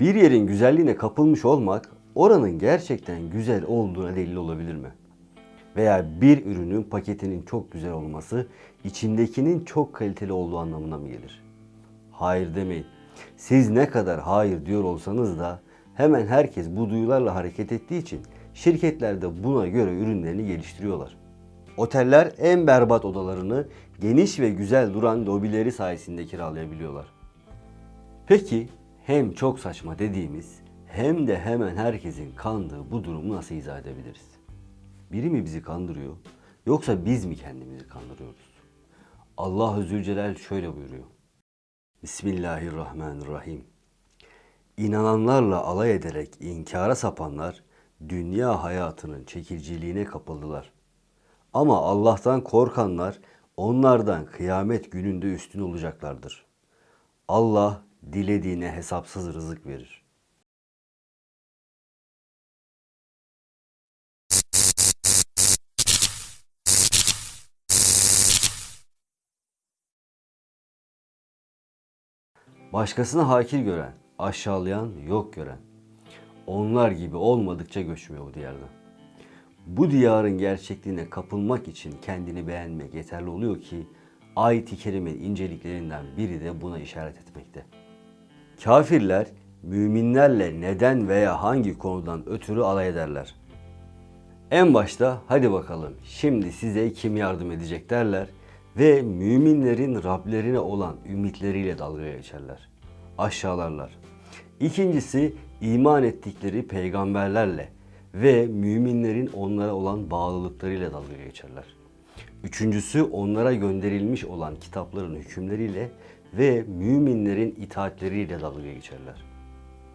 Bir yerin güzelliğine kapılmış olmak oranın gerçekten güzel olduğuna delil olabilir mi? Veya bir ürünün paketinin çok güzel olması içindekinin çok kaliteli olduğu anlamına mı gelir? Hayır demeyin. Siz ne kadar hayır diyor olsanız da hemen herkes bu duyularla hareket ettiği için şirketler de buna göre ürünlerini geliştiriyorlar. Oteller en berbat odalarını geniş ve güzel duran lobileri sayesinde kiralayabiliyorlar. Peki hem çok saçma dediğimiz hem de hemen herkesin kandığı bu durumu nasıl izah edebiliriz? Biri mi bizi kandırıyor yoksa biz mi kendimizi kandırıyoruz? Allah Zülcelal şöyle buyuruyor. Bismillahirrahmanirrahim. İnananlarla alay ederek inkara sapanlar dünya hayatının çekiciliğine kapıldılar. Ama Allah'tan korkanlar onlardan kıyamet gününde üstün olacaklardır. Allah dilediğine hesapsız rızık verir. Başkasını hakir gören, aşağılayan, yok gören. Onlar gibi olmadıkça göçmüyor bu diyardan. Bu diyarın gerçekliğine kapılmak için kendini beğenmek yeterli oluyor ki ayet-i kerimenin inceliklerinden biri de buna işaret etmekte. Kafirler müminlerle neden veya hangi konudan ötürü alay ederler. En başta hadi bakalım şimdi size kim yardım edecek derler ve müminlerin Rablerine olan ümitleriyle dalga geçerler. Aşağılarlar. İkincisi iman ettikleri peygamberlerle ve müminlerin onlara olan bağlılıklarıyla dalga geçerler. Üçüncüsü onlara gönderilmiş olan kitapların hükümleriyle ve müminlerin itaatleriyle dalga geçerler.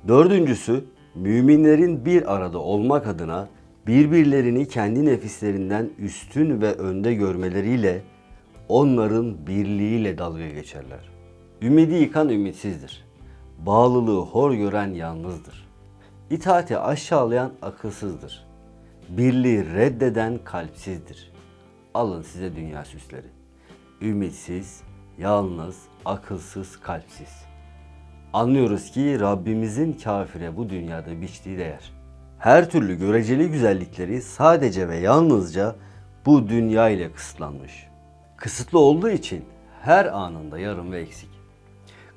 Dördüncüsü müminlerin bir arada olmak adına birbirlerini kendi nefislerinden üstün ve önde görmeleriyle onların birliğiyle dalga geçerler. Ümidi yıkan ümitsizdir. Bağlılığı hor gören yalnızdır. İtaati aşağılayan akılsızdır. Birliği reddeden kalpsizdir. Alın size dünya süsleri. Ümitsiz, yalnız, akılsız, kalpsiz. Anlıyoruz ki Rabbimizin kafire bu dünyada biçtiği değer. Her türlü göreceli güzellikleri sadece ve yalnızca bu dünya ile kısıtlanmış. Kısıtlı olduğu için her anında yarım ve eksik.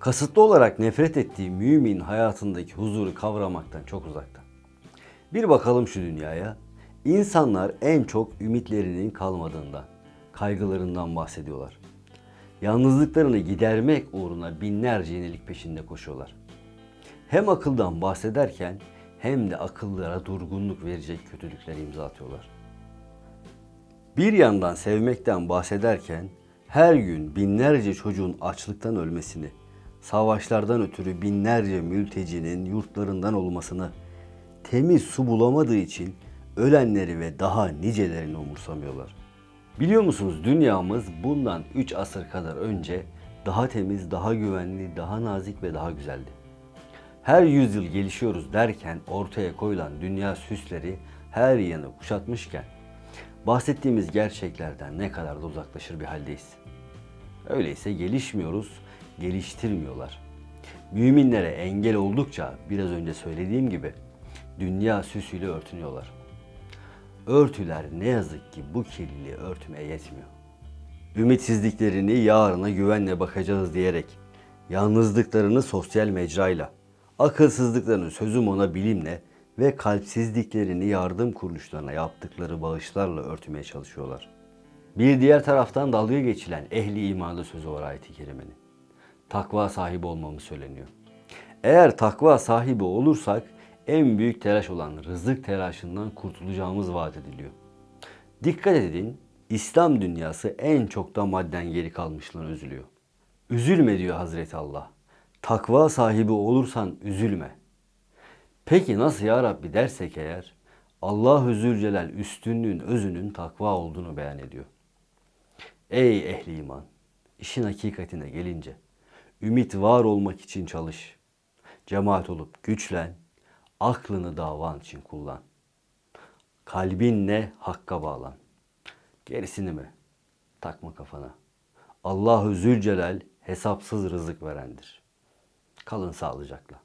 Kasıtlı olarak nefret ettiği mümin hayatındaki huzuru kavramaktan çok uzakta. Bir bakalım şu dünyaya. İnsanlar en çok ümitlerinin kalmadığından, kaygılarından bahsediyorlar. Yalnızlıklarını gidermek uğruna binlerce yenilik peşinde koşuyorlar. Hem akıldan bahsederken hem de akıllara durgunluk verecek kötülükler imza atıyorlar. Bir yandan sevmekten bahsederken her gün binlerce çocuğun açlıktan ölmesini, savaşlardan ötürü binlerce mültecinin yurtlarından olmasını, temiz su bulamadığı için ölenleri ve daha nicelerini umursamıyorlar. Biliyor musunuz dünyamız bundan 3 asır kadar önce daha temiz, daha güvenli, daha nazik ve daha güzeldi. Her yüzyıl gelişiyoruz derken ortaya koyulan dünya süsleri her yanı kuşatmışken bahsettiğimiz gerçeklerden ne kadar da uzaklaşır bir haldeyiz. Öyleyse gelişmiyoruz, geliştirmiyorlar. Müminlere engel oldukça biraz önce söylediğim gibi dünya süsüyle örtünüyorlar. Örtüler ne yazık ki bu kirliliği örtmeye yetmiyor. Ümitsizliklerini yarına güvenle bakacağız diyerek, yalnızlıklarını sosyal mecrayla, akılsızlıklarını sözüm ona bilimle ve kalpsizliklerini yardım kuruluşlarına yaptıkları bağışlarla örtmeye çalışıyorlar. Bir diğer taraftan dalga geçilen ehli imanlı sözü var ayet-i kerimenin. Takva sahibi olmamız söyleniyor. Eğer takva sahibi olursak en büyük telaş olan rızık telaşından kurtulacağımız vaat ediliyor. Dikkat edin, İslam dünyası en çok da madden geri kalmışlığına üzülüyor. Üzülme diyor Hazreti Allah. Takva sahibi olursan üzülme. Peki nasıl ya Rabbi dersek eğer Allah-u Zülcelal üstünlüğün özünün takva olduğunu beyan ediyor. Ey ehli iman! işin hakikatine gelince ümit var olmak için çalış. Cemaat olup güçlen, aklını davan için kullan. Kalbinle hakka bağlan. Gerisini mi? Takma kafana. Allahu Zülcelal hesapsız rızık verendir. Kalın sağlıcakla.